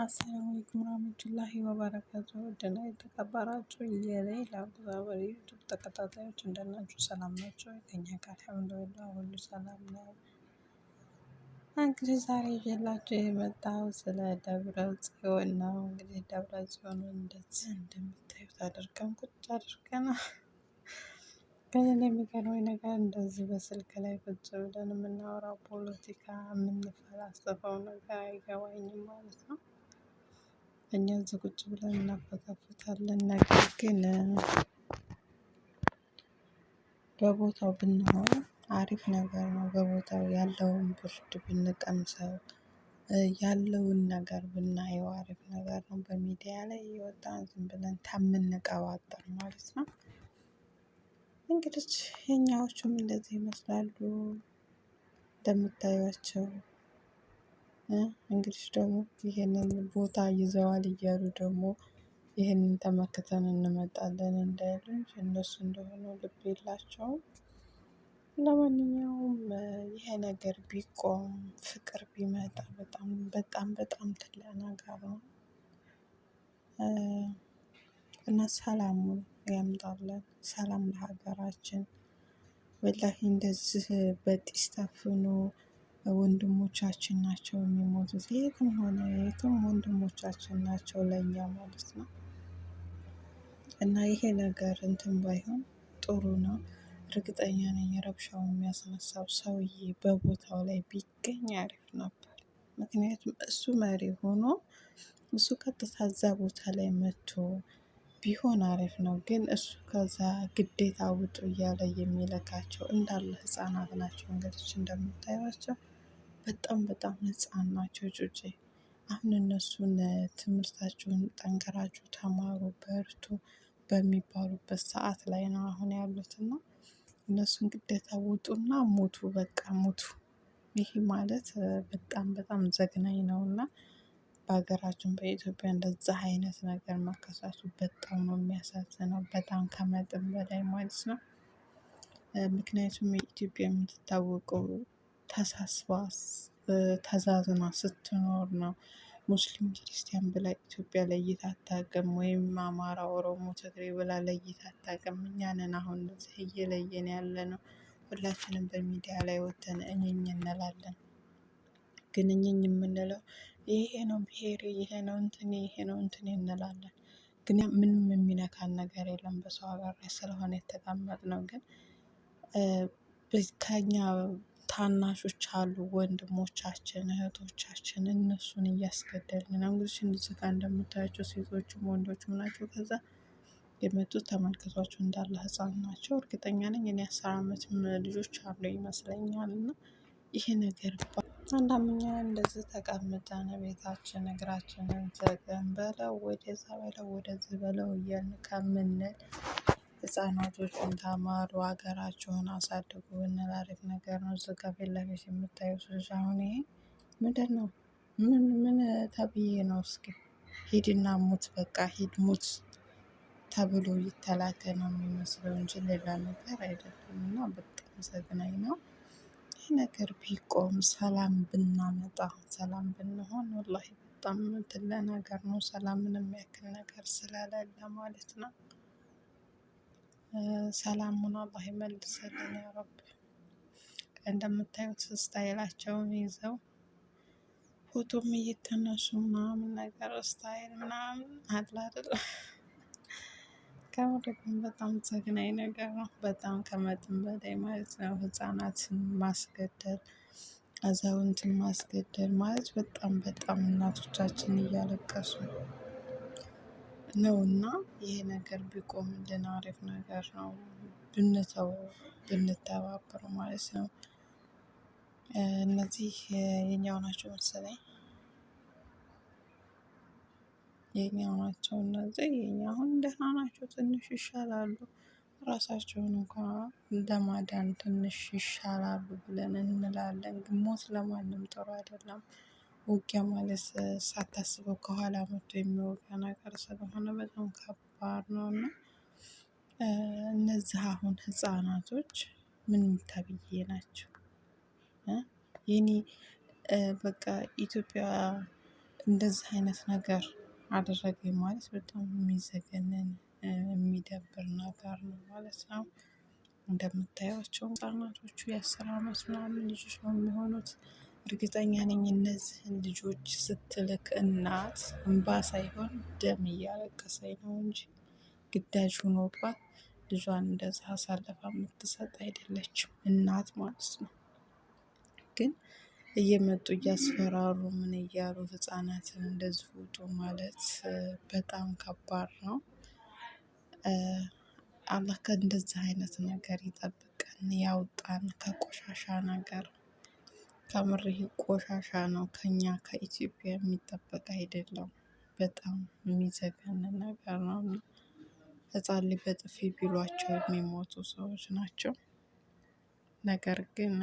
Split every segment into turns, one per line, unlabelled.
አሰላሙ አለይኩም ወራህመቱላሂ ወበረካቱ ውድና የተከበራችሁ የሌላ አብዛበሪ ዩቱብ ተከታታዮች እንደናችሁ ሰላም ናቸው? ከኛ ጋር አልሐምዱሊላህ ሁሉ ሰላም ነው። እንግዲህ ዛሬ ይዤላችሁ የመጣው ስለ ደብረ ጽዮን ነው። እንግዲህ ደብረ ጽዮን እንደዚህ እንደምታዩት አድርገን ቁጭ ግን እኔ የሚገርመኝ ነገር እንደዚህ በስልክ ላይ ቁጭ ብለን የምናወራው ፖለቲካ የምንፈላሰፈው ነገር አይገባኝም ማለት ነው። እኛ እዚህ ቁጭ ብለን እናፈታፍታለን ነገር ግን በቦታው ብንሆን አሪፍ ነገር ነው። በቦታው ያለውን ብርድ ብንቀምሰው ያለውን ነገር ብናየው አሪፍ ነገር ነው። በሚዲያ ላይ እየወጣን ዝም ብለን ከምንቀባጥር ማለት ነው። እንግዲህ የኛዎቹም እንደዚህ ይመስላሉ እንደምታዩቸው እንግዲህ ደግሞ ይሄንን ቦታ ይዘዋል እያሉ ደግሞ ይሄንን ተመክተን እንመጣለን እንዳይሉኝ እነሱ እንደሆነ ልብ የላቸውም። ለማንኛውም ይሄ ነገር ቢቆም ፍቅር ቢመጣ በጣም በጣም በጣም ትልቅ ነገር ነው። እና ሰላሙን ያምጣልን ሰላም ለሀገራችን። ወላሂ እንደዚህ በጢስ ታፍኖ ወንድሞቻችን ናቸው የሚሞቱት የትም ሆነ የትም ወንድሞቻችን ናቸው ለእኛ ማለት ነው። እና ይሄ ነገር እንትን ባይሆን ጥሩ ነው። እርግጠኛ ነኝ ረብሻውን የሚያስነሳው ሰውዬ በቦታው ላይ ቢገኝ አሪፍ ነበር። ምክንያቱም እሱ መሪ ሆኖ እሱ ቀጥታ እዛ ቦታ ላይ መጥቶ ቢሆን አሪፍ ነው። ግን እሱ ከዛ ግዴታ ውጡ እያለ የሚልካቸው እንዳለ ህፃናት ናቸው። እንግዲህ እንደምታዩዋቸው በጣም በጣም ህፃን ናቸው ጩጬ አሁን እነሱን ትምህርታችሁን ጠንክራችሁ ተማሩ በርቱ በሚባሉበት ሰዓት ላይ ነው አሁን ያሉት እና እነሱን ግዴታ ውጡና ሙቱ በቃ ሙቱ። ይሄ ማለት በጣም በጣም ዘግናኝ ነው። እና በሀገራችን በኢትዮጵያ እንደዛ አይነት ነገር መከሰቱ በጣም ነው የሚያሳዝነው በጣም ከመጠን በላይ ማለት ነው። ምክንያቱም ኢትዮጵያ የምትታወቀው ተሳስባ ተዛዝና ስትኖር ነው። ሙስሊም ክርስቲያን ብላ ኢትዮጵያ ለይታ አታውቅም ወይም አማራ ኦሮሞ ትግሬ ብላ ለይታ አታውቅም እኛ አሁን እንደዚህ እየለየን ያለነው ሁላችንም በሚዲያ ላይ ወጥተን እኝኝ እንላለን። ግን እኝኝ የምንለው ይሄ ነው ብሄሬ ይሄ ነው እንትኔ ይሄ ነው እንትኔ እንላለን። ግን ምንም የሚነካን ነገር የለም በሰው ሀገር ላይ ስለሆነ የተቀመጥነው ግን ከእኛ ታናሾች አሉ ወንድሞቻችን እህቶቻችን እነሱን እያስገደልን ነው። እንግዲህ እዚህ ጋር እንደምታያቸው ሴቶችም ወንዶችም ናቸው ከዛ የመጡት ተመልከቷቸው እንዳለ ህፃን ናቸው። እርግጠኛ ነኝ እኔ አስር አመትም ልጆች አሉ ይመስለኛል። እና ይሄ ነገር አንዳንደኛ እንደዚህ ተቀምጠን ቤታችን እግራችንን ዘግን በለው ወደዛ በለው ወደዚህ በለው እያልን ከምንል ህፃናቶችን ተማሩ ሀገራችሁን አሳድጉ ብንል አሪፍ ነገር ነው። እዚህ ጋ ፊት ለፊት የምታዩት ልጅ አሁን ይሄ ምንድነው? ምን ምን ተብዬ ነው እስኪ ሂድና ሙት በቃ ሂድ ሙት ተብሎ የተላከ ነው የሚመስለው እንጂ ሌላ ነገር አይደለም። እና በጣም ዘግናኝ ነው። ነገር ቢቆም ሰላም ብናመጣ ሰላም ብንሆን ወላሂ በጣም ትልቅ ነገር ነው። ሰላምን የሚያክል ነገር ስለሌለ ማለት ነው። ሰላሙን አላህ ይመልስልን ያረቢ። እንደምታዩት ስታይላቸውን ይዘው ፎቶም እየተነሱ ምናምን ነገር ስታይል ምናምን አለ አይደል? ግን በጣም ዘግናኝ ነገር ነው። በጣም ከመጠን በላይ ማለት ነው። ህፃናትን ማስገደል አዛውንትን ማስገደል ማለት በጣም በጣም እናቶቻችን እያለቀሱ ነው። እና ይሄ ነገር ቢቆምልን አሪፍ ነገር ነው። ብንተወው ብንተባበር ማለት ነው። እነዚህ የኛው ናቸው መሰለኝ። የኛው ናቸው እነዚህ የኛ አሁን ደህና ናቸው ትንሽ ይሻላሉ። ራሳቸውን እንኳን ለማዳን ትንሽ ይሻላሉ ብለን እንላለን ግን ሞት ለማንም ጥሩ አይደለም። ውጊያ ማለት ሳታስበው ከኋላ መጥቶ የሚወጋ ነገር ስለሆነ በጣም ከባድ ነው። እና እነዚህ አሁን ህፃናቶች ምንም ተብዬ ናቸው። የኔ በቃ ኢትዮጵያ እንደዚህ አይነት ነገር አደረገኝ ማለት በጣም የሚዘገንን የሚደብር ነገር ነው ማለት ነው። እንደምታዩዋቸው ህፃናቶቹ የአስር አመት ምናምን ልጆች ነው የሚሆኑት። እርግጠኛ ነኝ እነዚህን ልጆች ስትልክ እናት እምባ ሳይሆን ደም እያለቀሰኝ ነው እንጂ ግዳጅ ሆኖባት ልጇን እንደዛ አሳልፋ የምትሰጥ አይደለችም እናት ማለት ነው። ግን እየመጡ እያስፈራሩ ምን እያሉ ህፃናትን እንደዚህ ውጡ ማለት በጣም ከባድ ነው። አላህ ከእንደዚህ አይነት ነገር ይጠብቀን ያውጣን ከቆሻሻ ነገር። ከምር ቆሻሻ ነው ከእኛ ከኢትዮጵያ የሚጠበቅ አይደለም። በጣም የሚዘገንን ነገር ነው። ህፃን ልጅ በጥፊ ቢሏቸው የሚሞቱ ሰዎች ናቸው። ነገር ግን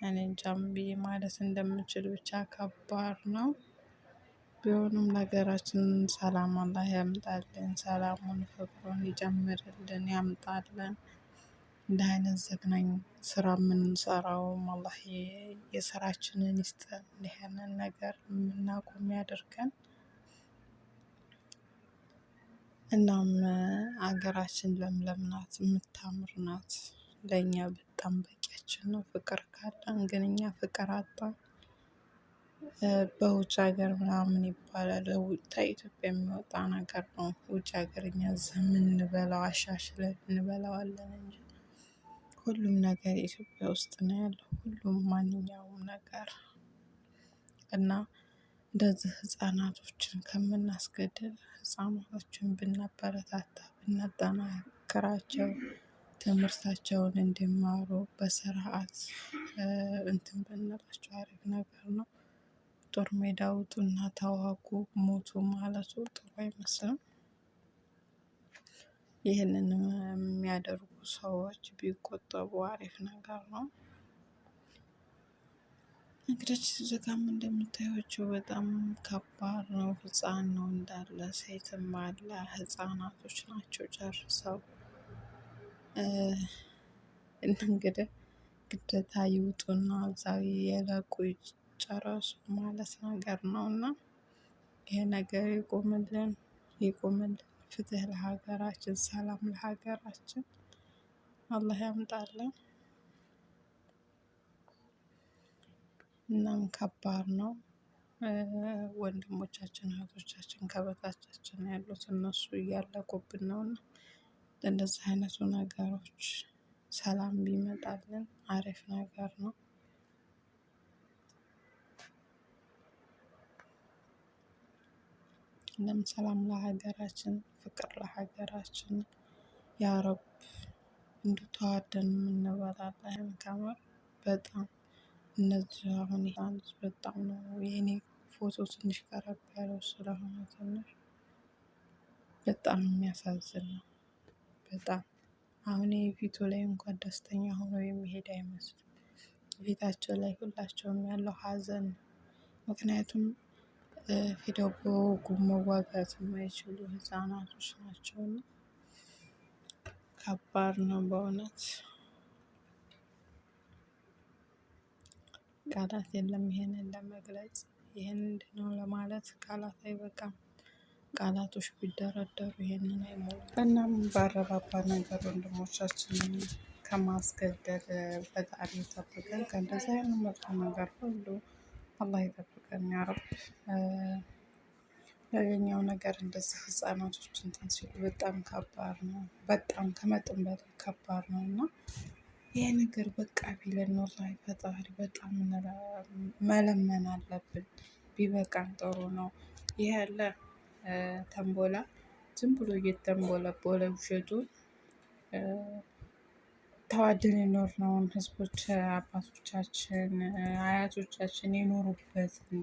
እኔ እንጃ ምን ብዬ ማለት እንደምችል ብቻ ከባድ ነው። ቢሆንም ለሀገራችን ሰላም አላህ ያምጣልን ሰላሙን ፍቅሩን ይጨምርልን ያምጣልን። እንደ አይነት ዘግናኝ ስራ የምንሰራውም አላህ የስራችንን ይስጠን ይሄንን ነገር የምናቆም ያድርገን። እናም ሀገራችን ለምለም ናት የምታምር ናት። ለእኛ በጣም በቂያችን ነው ፍቅር ካለን ግን እኛ ፍቅር አጣን። በውጭ ሀገር ምናምን ይባላል ከኢትዮጵያ የሚወጣ ነገር ነው ውጭ ሀገር እኛ እዚህ የምንበላው አሻሽለን እንበላዋለን እንጂ። ሁሉም ነገር ኢትዮጵያ ውስጥ ነው ያለው ሁሉም ማንኛውም ነገር። እና እንደዚህ ህፃናቶችን ከምናስገድል ህፃናቶችን ብናበረታታ ብናጠናክራቸው ትምህርታቸውን እንዲማሩ በስርዓት እንትን ብንላቸው አሪፍ ነገር ነው። ጦር ሜዳ ውጡና ተዋጉ ሞቱ ማለቱ ጥሩ አይመስልም። ይህንን የሚያደርጉ ሰዎች ቢቆጠቡ አሪፍ ነገር ነው። እንግዲህ እዚህ ጋም እንደምታዩዋቸው በጣም ከባድ ነው ህፃን ነው እንዳለ ሴትም አለ ህፃናቶች ናቸው ጨርሰው። እንግዲህ ግዴታ ይውጡና እዛው ይለቁ ይጨረሱ ማለት ነገር ነው። እና ይሄ ነገር ይቁምልን ይቁምልን ፍትህ ለሀገራችን ሰላም ለሀገራችን አላህ ያምጣልን። እናም ከባድ ነው። ወንድሞቻችን እህቶቻችን ከበታቻችን ያሉት እነሱ እያለቁብን ነውና። እንደዚህ አይነቱ ነገሮች ሰላም ቢመጣልን አሪፍ ነገር ነው። እናም ሰላም ለሀገራችን ፍቅር ለሀገራችን ያረብ እንደው ተዋደን አላህ ከምር በጣም እነዚህ አሁን ይሄ በጣም ነው የኔ ፎቶ ትንሽ ቀረብ ያለው ስለሆነ ትንሽ በጣም የሚያሳዝን ነው። በጣም አሁን ይሄ ፊቱ ላይ እንኳን ደስተኛ ሆኖ የሚሄድ አይመስልም። ፊታቸው ላይ ሁላቸውም ያለው ሀዘን ነው። ምክንያቱም ሄደው በወጉ መዋጋት የማይችሉ ህፃናቶች ናቸው። ከባድ ነው በእውነት። ቃላት የለም ይሄንን ለመግለጽ ይሄን ምንድነው ለማለት ቃላት አይበቃም። ቃላቶች ቢደረደሩ ይሄንን አይሞሉም። እናም ባረባባ ነገር ወንድሞቻችንን ከማስገደል ፈጣሪ ይጠብቀን ከእንደዚህ አይነት መጥፎ ነገር ሁሉ አላህ ይጠብቀን ያረብ። ሌላኛው ነገር እንደዚህ ህፃናቶች እንትን ሲሉ በጣም ከባድ ነው በጣም ከመጠን በላይ ከባድ ነው። እና ይሄ ነገር በቃ ቢለን ወላሂ ፈጣሪ በጣም መለመን አለብን። ቢበቃን ጥሩ ነው። ይሄ አለ ተንቦላ ዝም ብሎ እየተንቦለቦለ ውሸቱን ተዋደን የኖርነውን ህዝቦች አባቶቻችን አያቶቻችን የኖሩበትን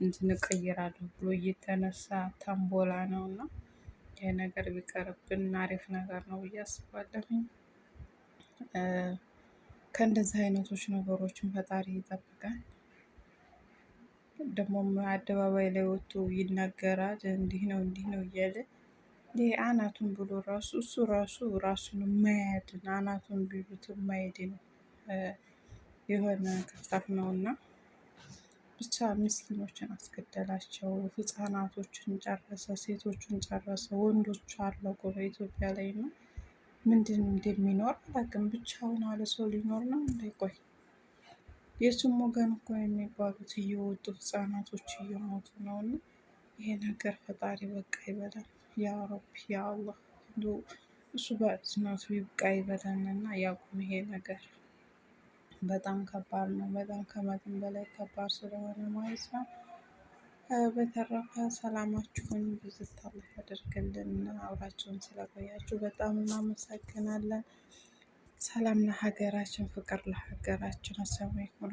እንትን እቀይራለሁ ብሎ እየተነሳ ተንቦላ ነው። እና ይሄ ነገር ቢቀርብን አሪፍ ነገር ነው ብዬ አስባለሁኝ። ከእንደዚህ አይነቶች ነገሮችን ፈጣሪ ይጠብቀን። ደግሞም አደባባይ ላይ ወጥቶ ይናገራል እንዲህ ነው እንዲህ ነው እያለ ይሄ አናቱን ብሎ ራሱ እሱ ራሱ ራሱን የማያድን አናቱን ቢሉት የማይድን የሆነ ክፍታፍ ነውና። ብቻ ምስኪኖችን አስገደላቸው። ህፃናቶችን ጨረሰ፣ ሴቶችን ጨረሰ፣ ወንዶች አለቁ በኢትዮጵያ ላይ ነው። ምንድን እንደሚኖር አላውቅም። ብቻውን አለ ሰው ሊኖር ነው እንዴ? የሱም ወገን እኮ የሚባሉት እየወጡ ህፃናቶች እየሞቱ ነው። እና ይሄ ነገር ፈጣሪ በቃ ይበላል። ያ ረቢ ያ አላህ እሱ በእዝነቱ ይብቃ ይበለን እና ያቁም ይሄ ነገር። በጣም ከባድ ነው። በጣም ከመጠን በላይ ከባድ ስለሆነ ማለት ነው። በተረፈ ሰላማችሁን አላህ ያደርግልን። አብራችሁን ስለቆያችሁ በጣም እናመሰግናለን። ሰላም ለሀገራችን፣ ፍቅር ለሀገራችን። አሰላሙ አለይኩም